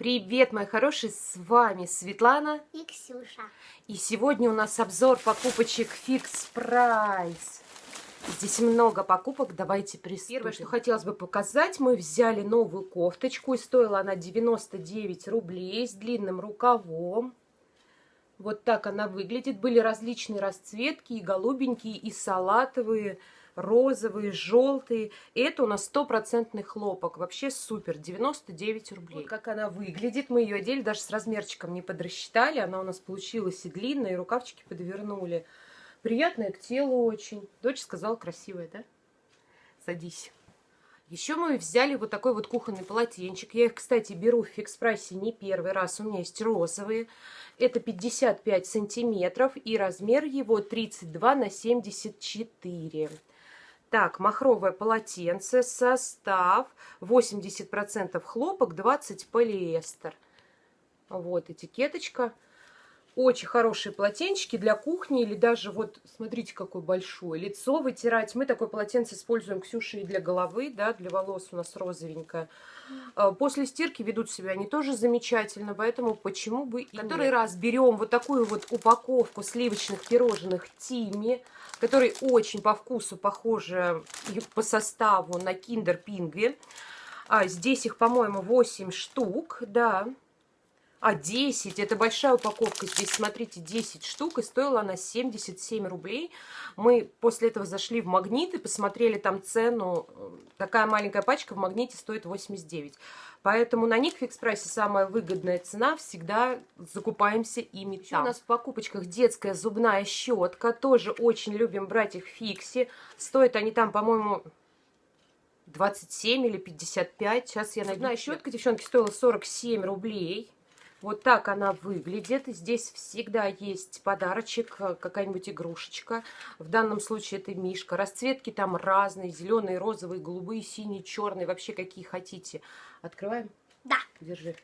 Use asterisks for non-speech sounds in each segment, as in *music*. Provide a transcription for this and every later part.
Привет, мои хорошие, с вами Светлана и Ксюша. И сегодня у нас обзор покупочек Fix Price. Здесь много покупок, давайте приступим. Первое, что хотелось бы показать, мы взяли новую кофточку, и стоила она 99 рублей с длинным рукавом. Вот так она выглядит. Были различные расцветки, и голубенькие, и салатовые, розовые, желтые. И это у нас стопроцентный хлопок. Вообще супер, 99 рублей. Вот как она выглядит. Мы ее одели, даже с размерчиком не подрасчитали. Она у нас получилась и длинная, и рукавчики подвернули. Приятная к телу очень. Дочь сказала, красивая, да? Садись. Еще мы взяли вот такой вот кухонный полотенчик. Я их, кстати, беру в фикс-прайсе не первый раз. У меня есть розовые. Это 55 сантиметров и размер его 32 на 74. Так, махровое полотенце, состав 80% хлопок, 20 полиэстер. Вот этикеточка. Очень хорошие полотенчики для кухни или даже вот, смотрите, какой большой. Лицо вытирать. Мы такое полотенце используем, Ксюша, и для головы, да, для волос у нас розовенькое. А, после стирки ведут себя они тоже замечательно, поэтому почему бы и Который нет. раз берем вот такую вот упаковку сливочных пирожных Тими, которые очень по вкусу похожи по составу на Kinder Pingви. А, здесь их, по-моему, 8 штук, да. А, 10. Это большая упаковка. Здесь, смотрите, 10 штук. И стоила она 77 рублей. Мы после этого зашли в Магнит и посмотрели там цену. Такая маленькая пачка в Магните стоит 89. Поэтому на них в фикс-прайсе самая выгодная цена. Всегда закупаемся ими Еще там. у нас в покупочках детская зубная щетка. Тоже очень любим брать их в фиксе. Стоят они там, по-моему... 27 или 55. Сейчас я найду. Зубная щетка, девчонки, стоила 47 рублей. Вот так она выглядит. Здесь всегда есть подарочек, э, какая-нибудь игрушечка. В данном случае это мишка. Расцветки там разные. Зеленые, розовые, голубые, синие, черные. Вообще какие хотите. Открываем? Да. Держи.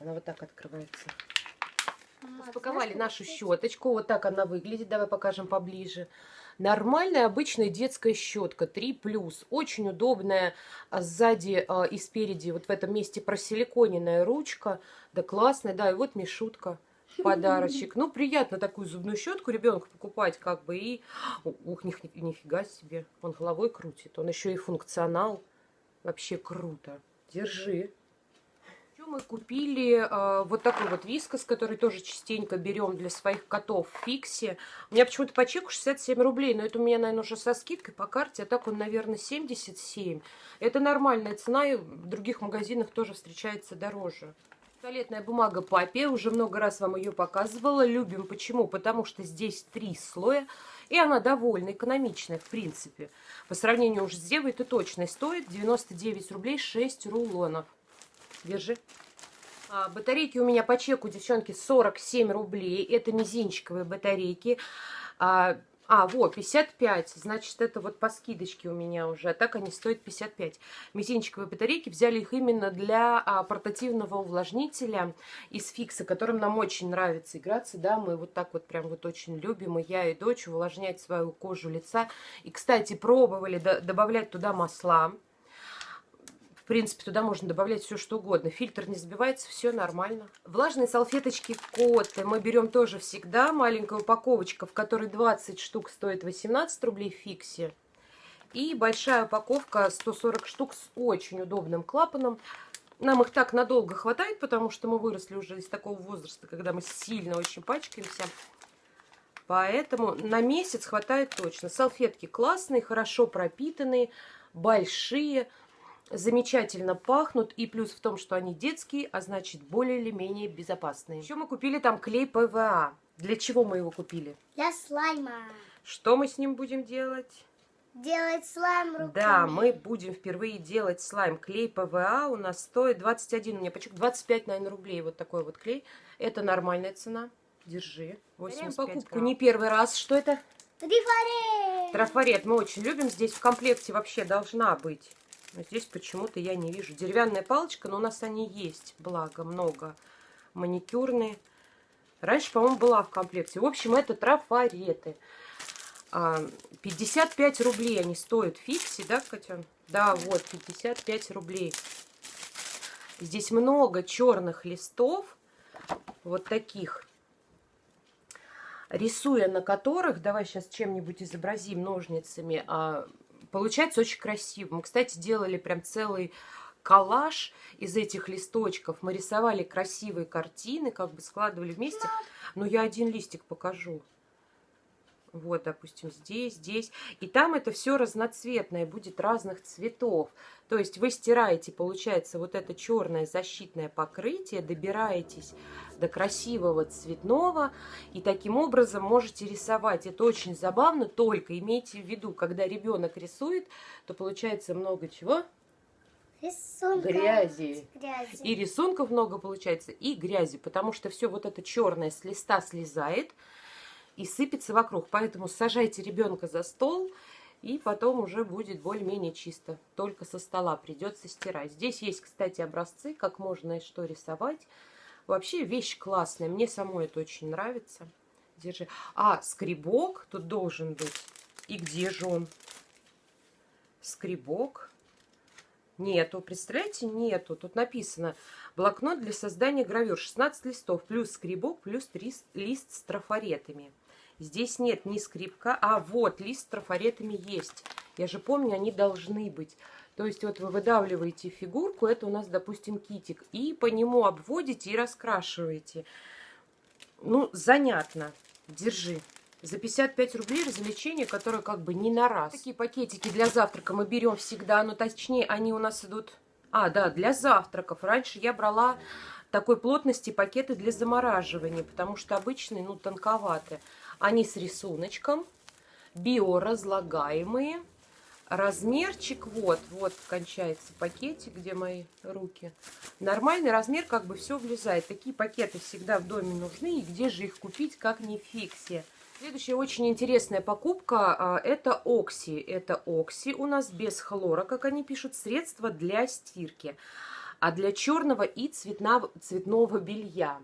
Она вот так открывается. Распаковали нашу щеточку. Вот так она выглядит. Давай покажем поближе. Нормальная обычная детская щетка 3+. Очень удобная а, сзади а, и спереди вот в этом месте просиликоненная ручка. Да классная, да, и вот Мишутка *laughs* подарочек. Ну, приятно такую зубную щетку ребенку покупать, как бы, и... Ух, ни, нифига себе, он головой крутит. Он еще и функционал. Вообще круто. Держи мы купили э, вот такой вот вискос, который тоже частенько берем для своих котов в фиксе. У меня почему-то по чеку 67 рублей, но это у меня, наверное, уже со скидкой по карте, а так он, наверное, 77. Это нормальная цена, и в других магазинах тоже встречается дороже. Туалетная бумага папе, уже много раз вам ее показывала. Любим почему? Потому что здесь три слоя, и она довольно экономичная, в принципе. По сравнению уже с Девой, это точно стоит 99 рублей 6 рулонов. Держи. А, батарейки у меня по чеку, девчонки, 47 рублей. Это мизинчиковые батарейки. А, а, вот, 55. Значит, это вот по скидочке у меня уже. А так они стоят 55. Мизинчиковые батарейки. Взяли их именно для а, портативного увлажнителя из фикса, которым нам очень нравится играться. Да, мы вот так вот прям вот очень любим. И я, и дочь увлажнять свою кожу лица. И, кстати, пробовали добавлять туда масла принципе, туда можно добавлять все, что угодно. Фильтр не сбивается, все нормально. Влажные салфеточки Коты мы берем тоже всегда. Маленькая упаковочка, в которой 20 штук стоит 18 рублей в фиксе. И большая упаковка 140 штук с очень удобным клапаном. Нам их так надолго хватает, потому что мы выросли уже из такого возраста, когда мы сильно очень пачкаемся. Поэтому на месяц хватает точно. Салфетки классные, хорошо пропитанные, большие замечательно пахнут. И плюс в том, что они детские, а значит более или менее безопасные. Еще мы купили там клей ПВА. Для чего мы его купили? Для слайма. Что мы с ним будем делать? Делать слайм руками. Да, мы будем впервые делать слайм. Клей ПВА у нас стоит 21, у меня почему 25, наверное, рублей. Вот такой вот клей. Это нормальная цена. Держи. 85 покупку грамм. не первый раз. Что это? Трафарет. Трафарет мы очень любим. Здесь в комплекте вообще должна быть здесь почему-то я не вижу. Деревянная палочка, но у нас они есть, благо, много. Маникюрные. Раньше, по-моему, была в комплекте. В общем, это трафареты. 55 а, рублей они стоят фикси, да, Катя? Да, вот, 55 рублей. Здесь много черных листов, вот таких, рисуя на которых, давай сейчас чем-нибудь изобразим ножницами, а, получается очень красиво. Мы, кстати, делали прям целый коллаж из этих листочков. Мы рисовали красивые картины, как бы складывали вместе. Но я один листик покажу. Вот, допустим, здесь, здесь. И там это все разноцветное, будет разных цветов. То есть вы стираете, получается, вот это черное защитное покрытие, добираетесь до красивого цветного, и таким образом можете рисовать. Это очень забавно, только имейте в виду, когда ребенок рисует, то получается много чего? Рисунка. Грязи. Грязи. И рисунков много получается, и грязи, потому что все вот это черное с листа слезает, и сыпется вокруг. Поэтому сажайте ребенка за стол, и потом уже будет более-менее чисто. Только со стола придется стирать. Здесь есть, кстати, образцы, как можно и что рисовать. Вообще вещь классная. Мне самой это очень нравится. Держи. А, скребок тут должен быть. И где же он? Скребок. Нету, представляете, нету. Тут написано блокнот для создания гравюр. 16 листов, плюс скребок, плюс 3 лист с трафаретами. Здесь нет ни скрипка, а вот лист с трафаретами есть. Я же помню, они должны быть. То есть вот вы выдавливаете фигурку, это у нас, допустим, китик, и по нему обводите и раскрашиваете. Ну, занятно. Держи. За 55 рублей развлечение, которое как бы не на раз. Такие пакетики для завтрака мы берем всегда, но точнее они у нас идут... А, да, для завтраков. Раньше я брала такой плотности пакеты для замораживания, потому что обычные, ну, тонковатые. Они с рисуночком, биоразлагаемые. Размерчик, вот, вот кончается пакетик, где мои руки. Нормальный размер, как бы все влезает. Такие пакеты всегда в доме нужны. И где же их купить, как не фиксе. Следующая очень интересная покупка а, – это Окси. Это Окси у нас без хлора, как они пишут, средство для стирки. А для черного и цветного, цветного белья.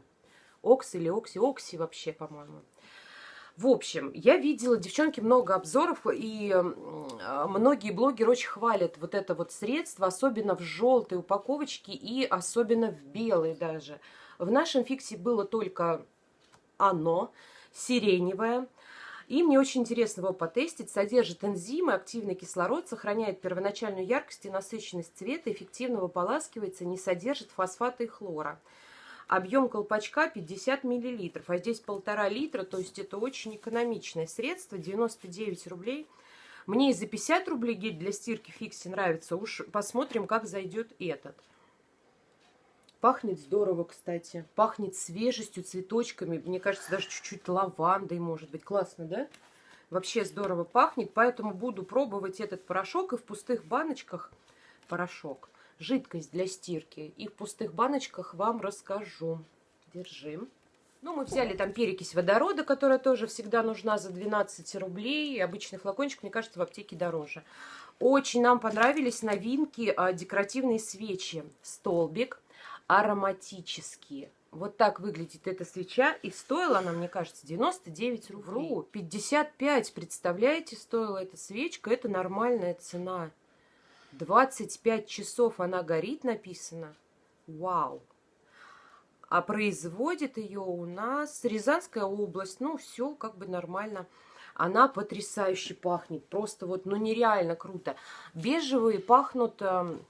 Окси или Окси? Окси вообще, по-моему. В общем, я видела, девчонки, много обзоров, и а, многие блогеры очень хвалят вот это вот средство, особенно в желтой упаковочке и особенно в белой даже. В нашем фиксе было только оно, сиреневое. И мне очень интересно его потестить. Содержит энзимы, активный кислород, сохраняет первоначальную яркость и насыщенность цвета, эффективно выполаскивается, не содержит фосфата и хлора. Объем колпачка 50 мл, а здесь полтора литра, то есть это очень экономичное средство, 99 рублей. Мне и за 50 рублей гель для стирки фикси нравится, уж посмотрим, как зайдет этот. Пахнет здорово, кстати. Пахнет свежестью, цветочками. Мне кажется, даже чуть-чуть лавандой, может быть. Классно, да? Вообще здорово пахнет, поэтому буду пробовать этот порошок и в пустых баночках порошок жидкость для стирки. И в пустых баночках вам расскажу. Держим. Ну, мы взяли там перекись водорода, которая тоже всегда нужна за 12 рублей. Обычный флакончик, мне кажется, в аптеке дороже. Очень нам понравились новинки а, декоративные свечи. Столбик ароматические. Вот так выглядит эта свеча. И стоила она, мне кажется, 99 рублей. 55, представляете, стоила эта свечка. Это нормальная цена. 25 часов она горит, написано. Вау! А производит ее у нас Рязанская область. Ну, все как бы нормально. Она потрясающе пахнет. Просто вот, ну, нереально круто. Бежевые пахнут, эм,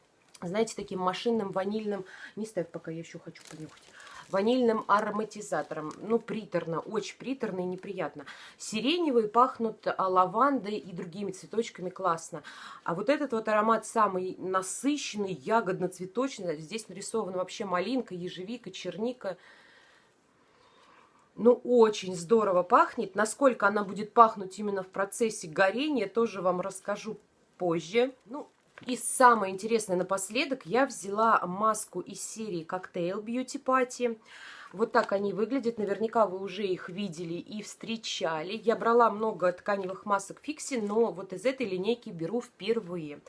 знаете, таким машинным ванильным... Не ставь, пока я еще хочу понюхать ванильным ароматизатором. Ну, приторно, очень приторно и неприятно. Сиреневые пахнут а, лавандой и другими цветочками классно. А вот этот вот аромат самый насыщенный, ягодно-цветочный. Здесь нарисована вообще малинка, ежевика, черника. Ну, очень здорово пахнет. Насколько она будет пахнуть именно в процессе горения, тоже вам расскажу позже. Ну, и самое интересное напоследок, я взяла маску из серии Cocktail Beauty Party. Вот так они выглядят. Наверняка вы уже их видели и встречали. Я брала много тканевых масок Фикси, но вот из этой линейки беру впервые.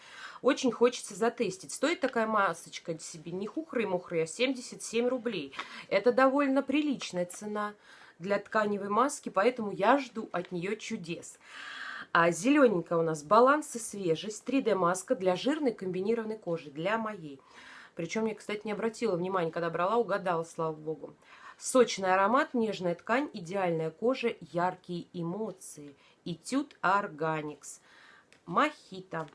Очень хочется затестить. Стоит такая масочка себе не хухры-мухры, а 77 рублей. Это довольно приличная цена для тканевой маски, поэтому я жду от нее чудес. А зелененькая у нас баланс и свежесть. 3D-маска для жирной комбинированной кожи, для моей. Причем я, кстати, не обратила внимания, когда брала, угадала, слава богу. Сочный аромат, нежная ткань, идеальная кожа, яркие эмоции. Этюд Органикс. Мохито.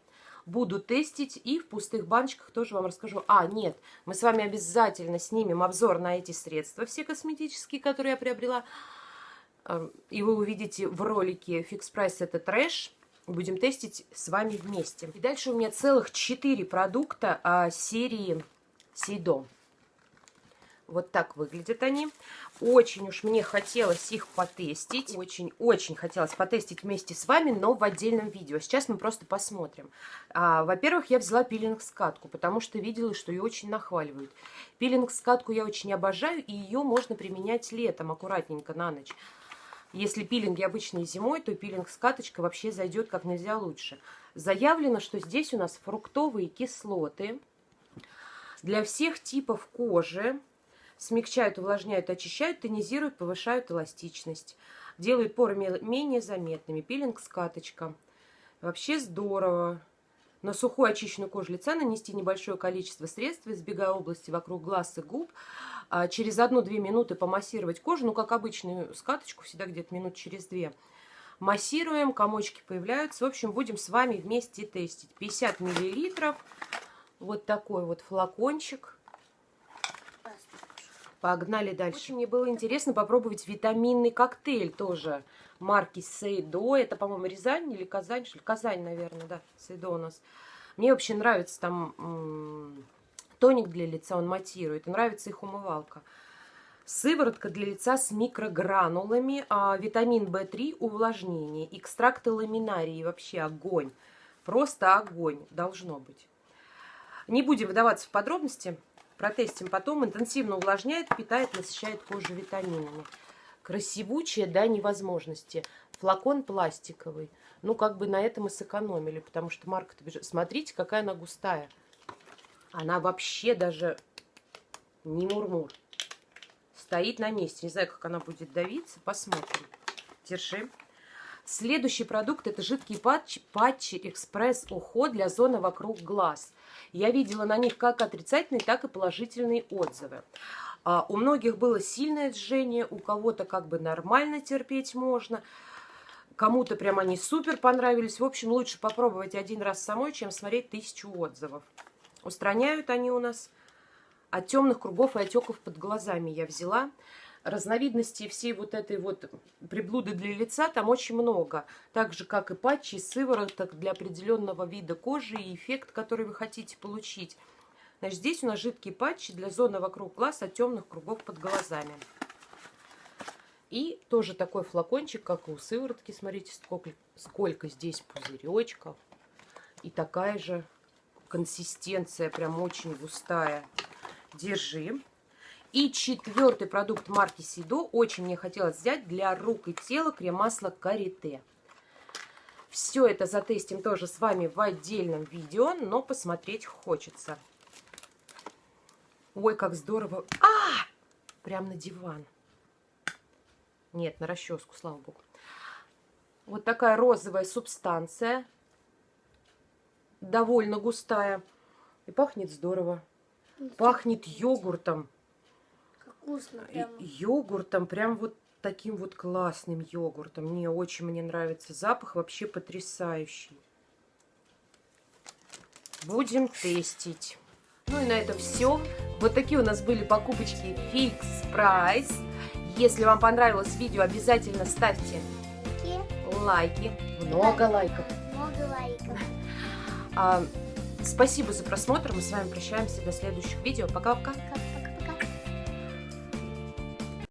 Буду тестить и в пустых баночках тоже вам расскажу. А, нет, мы с вами обязательно снимем обзор на эти средства, все косметические, которые я приобрела. И вы увидите в ролике Фикс Прайс это трэш. Будем тестить с вами вместе. И дальше у меня целых 4 продукта а, серии Сейдо. Вот так выглядят они. Очень уж мне хотелось их потестить. Очень-очень хотелось потестить вместе с вами, но в отдельном видео. Сейчас мы просто посмотрим. А, Во-первых, я взяла пилинг-скатку, потому что видела, что ее очень нахваливают. Пилинг-скатку я очень обожаю, и ее можно применять летом аккуратненько на ночь. Если пилинги обычные зимой, то пилинг-скаточка вообще зайдет как нельзя лучше. Заявлено, что здесь у нас фруктовые кислоты для всех типов кожи смягчают, увлажняют, очищают, тонизируют, повышают эластичность, делают поры менее заметными. Пилинг-скаточка. Вообще здорово. На сухую очищенную кожу лица нанести небольшое количество средств, избегая области вокруг глаз и губ. А через 1-2 минуты помассировать кожу, ну, как обычную скаточку, всегда где-то минут через 2. Массируем, комочки появляются. В общем, будем с вами вместе тестить. 50 миллилитров. Вот такой вот флакончик. Погнали дальше. Очень мне было интересно попробовать витаминный коктейль тоже марки Сейдо. Это, по-моему, Рязань или Казань? Что ли? Казань, наверное, да, Сейдо у нас. Мне вообще нравится там тоник для лица, он матирует. нравится их умывалка. Сыворотка для лица с микрогранулами, а, витамин В3, увлажнение, экстракты ламинарии, вообще огонь. Просто огонь должно быть. Не будем выдаваться в подробности. Протестим потом. Интенсивно увлажняет, питает, насыщает кожу витаминами. Красивучая до невозможности. Флакон пластиковый. Ну, как бы на этом и сэкономили, потому что марка-то. Смотрите, какая она густая. Она вообще даже не мурмур. Стоит на месте. Не знаю, как она будет давиться. Посмотрим. Держи. Следующий продукт это жидкие патчи, патчи экспресс уход для зоны вокруг глаз. Я видела на них как отрицательные, так и положительные отзывы. А, у многих было сильное жжение, у кого-то как бы нормально терпеть можно. Кому-то прям они супер понравились. В общем, лучше попробовать один раз самой, чем смотреть тысячу отзывов. Устраняют они у нас от темных кругов и отеков под глазами я взяла разновидностей всей вот этой вот приблуды для лица там очень много. Так же, как и патчи, сывороток для определенного вида кожи и эффект, который вы хотите получить. Значит, здесь у нас жидкие патчи для зоны вокруг глаз от темных кругов под глазами. И тоже такой флакончик, как и у сыворотки. Смотрите, сколько, сколько здесь пузыречков. И такая же консистенция, прям очень густая. Держи. И четвертый продукт марки Сидо очень мне хотелось взять для рук и тела крем-масло Карите. Все это затестим тоже с вами в отдельном видео, но посмотреть хочется. Ой, как здорово. А! Прям на диван. Нет, на расческу, слава богу. Вот такая розовая субстанция. Довольно густая. И пахнет здорово. Пахнет йогуртом вкусно. Прям. Йогуртом, прям вот таким вот классным йогуртом. Мне очень мне нравится запах, вообще потрясающий. Будем тестить. Ну и на этом все. Вот такие у нас были покупочки Fix Price. Если вам понравилось видео, обязательно ставьте лайки. Много лайков. Много лайков. А, спасибо за просмотр. Мы с вами прощаемся до следующих видео. Пока-пока.